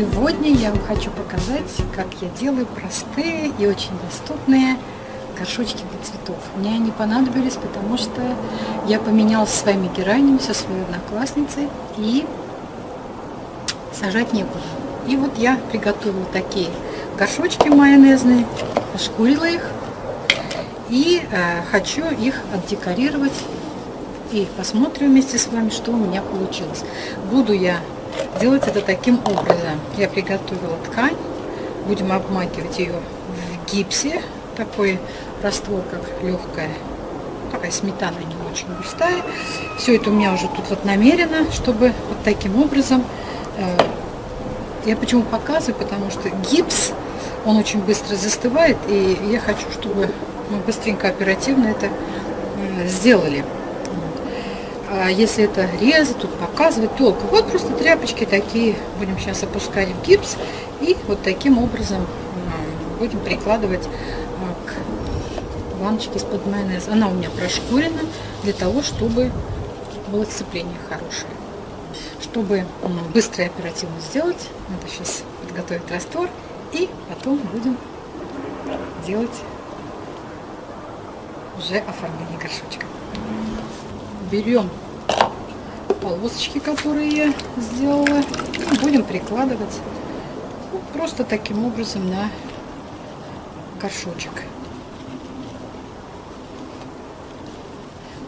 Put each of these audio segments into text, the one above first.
Сегодня я вам хочу показать, как я делаю простые и очень доступные горшочки для цветов. Мне они понадобились, потому что я поменялась своими геранями со своей одноклассницей и сажать некуда. И вот я приготовила такие горшочки майонезные, ошкурила их и э, хочу их отдекорировать и посмотрим вместе с вами, что у меня получилось. Буду я делать это таким образом. Я приготовила ткань, будем обмакивать ее в гипсе, такой раствор, как легкая, такая сметана не очень густая. Все это у меня уже тут вот намерено, чтобы вот таким образом, э, я почему показываю, потому что гипс, он очень быстро застывает, и я хочу, чтобы мы быстренько, оперативно это э, сделали. А если это резать, тут показывать толку. Вот просто тряпочки такие будем сейчас опускать в гипс и вот таким образом будем прикладывать а, к баночке из-под майонеза. Она у меня прошкурена для того, чтобы было сцепление хорошее. Чтобы быстро и оперативно сделать, надо сейчас подготовить раствор и потом будем делать уже оформление горшочка берем полосочки, которые я сделала, будем прикладывать ну, просто таким образом на горшочек.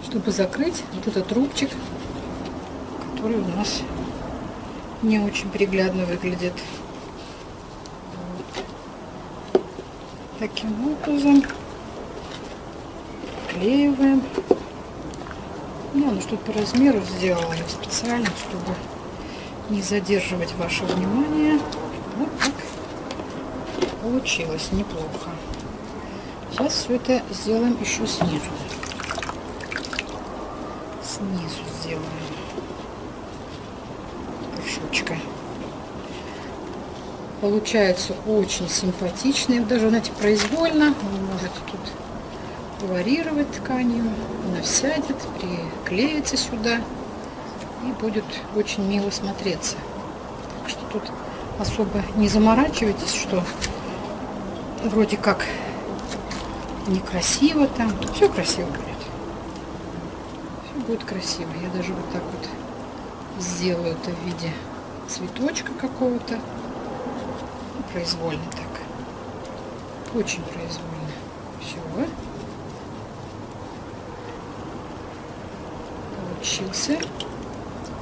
Чтобы закрыть вот этот рубчик, который у нас не очень приглядно выглядит. Таким образом Ну, оно что-то по размеру сделала я специально, чтобы не задерживать ваше внимание. Вот так получилось неплохо. Сейчас все это сделаем еще снизу. Снизу сделаем горшочка. Получается очень симпатичный. Даже, знаете, произвольно. Вы можете тут варьировать тканью. Она сядет, приклеится сюда и будет очень мило смотреться. Так что тут особо не заморачивайтесь, что вроде как некрасиво там. все красиво будет. Все будет красиво. Я даже вот так вот сделаю это в виде цветочка какого-то. Произвольно так. Очень произвольно. Все получился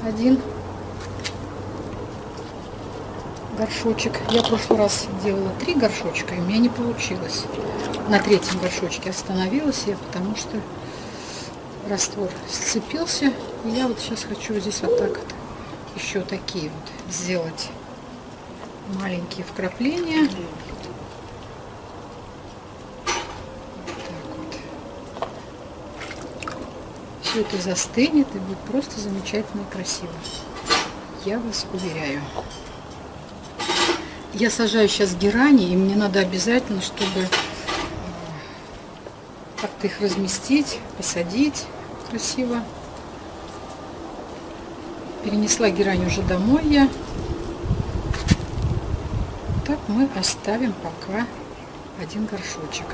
один горшочек. Я в прошлый раз делала три горшочка, и у меня не получилось. На третьем горшочке остановилась я, потому что раствор сцепился. И я вот сейчас хочу здесь вот так вот еще такие вот сделать маленькие вкрапления. Все это застынет и будет просто замечательно и красиво. Я вас уверяю. Я сажаю сейчас герани, и мне надо обязательно, чтобы э, как-то их разместить, посадить красиво. Перенесла герань уже домой я. Так мы оставим пока один горшочек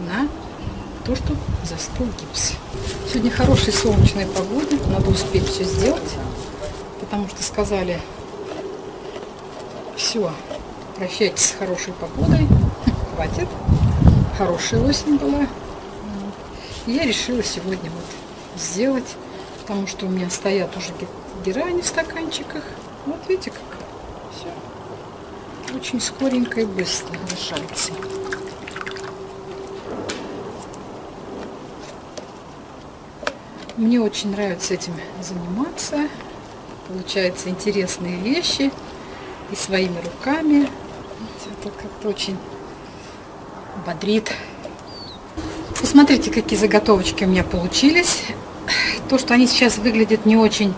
на то, что застыл гипс. Сегодня хорошая солнечная погода, надо успеть все сделать, потому что сказали, все, прощайтесь с хорошей погодой, хватит, хорошая осень была. Я решила сегодня вот сделать, потому что у меня стоят уже герани в стаканчиках. Вот видите как, все очень скоренько и быстро решается. Мне очень нравится этим заниматься. Получаются интересные вещи и своими руками. Это как-то очень бодрит. Посмотрите, какие заготовочки у меня получились. То, что они сейчас выглядят не очень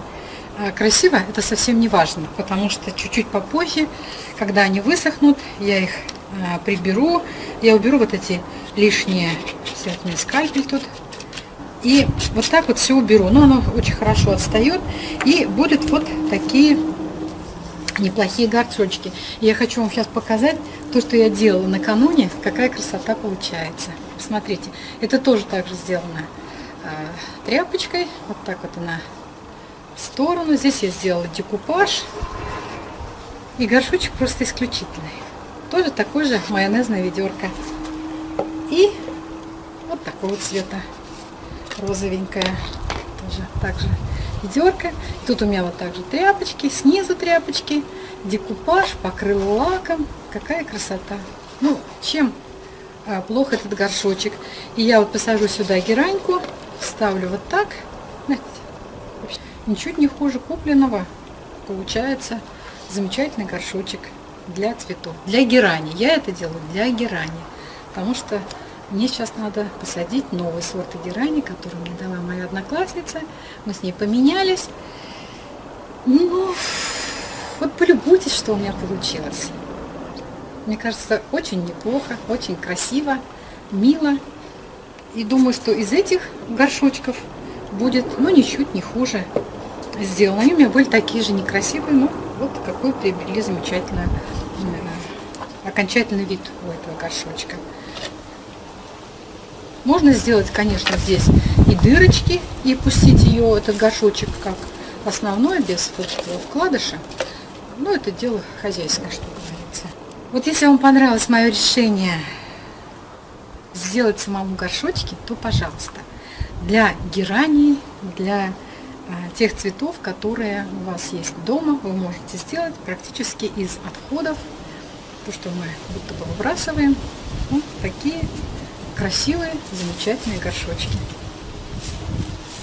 а, красиво, это совсем не важно, потому что чуть-чуть попозже, когда они высохнут, я их а, приберу. Я уберу вот эти лишние, у меня скальпель тут и вот так вот все уберу. Но оно очень хорошо отстает. И будет вот такие неплохие горшочки. Я хочу вам сейчас показать то, что я делала накануне, какая красота получается. Смотрите, это тоже также сделано э, тряпочкой, вот так вот она в сторону. Здесь я сделала декупаж, и горшочек просто исключительный. Тоже такой же майонезная ведерко. И вот такого цвета, розовенькая, тоже так же ведерко. Тут у меня вот также тряпочки, снизу тряпочки, декупаж, покрыл лаком. Какая красота. Ну, чем а, плох этот горшочек. И я вот посажу сюда гераньку, ставлю вот так. Ничуть не хуже купленного. Получается замечательный горшочек для цветов. Для герани. Я это делаю для герани. Потому что мне сейчас надо посадить новый сорт герани, который мне дала моя одноклассница. Мы с ней поменялись. Ну, вот полюбуйтесь, что у меня получилось. Мне кажется, очень неплохо, очень красиво, мило. И думаю, что из этих горшочков будет, ну, ничуть не хуже сделано. Они у меня были такие же некрасивые, но вот какой приобрели замечательный э, окончательный вид у этого горшочка. Можно сделать, конечно, здесь и дырочки, и пустить ее, этот горшочек, как основной, без вкладыша. Но это дело хозяйское, что говорится. Вот если вам понравилось мое решение сделать самому горшочки, то, пожалуйста, для гераний, для а, тех цветов, которые у вас есть дома, вы можете сделать практически из отходов, то, что мы будто бы выбрасываем, вот такие красивые, замечательные горшочки.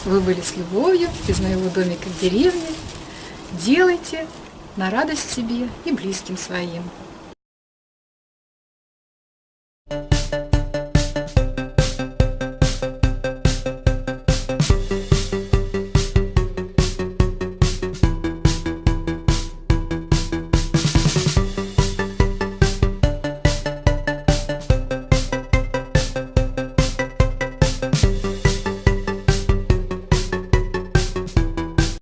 Вы были с любовью из моего домика в деревне. Делайте на радость себе и близким своим.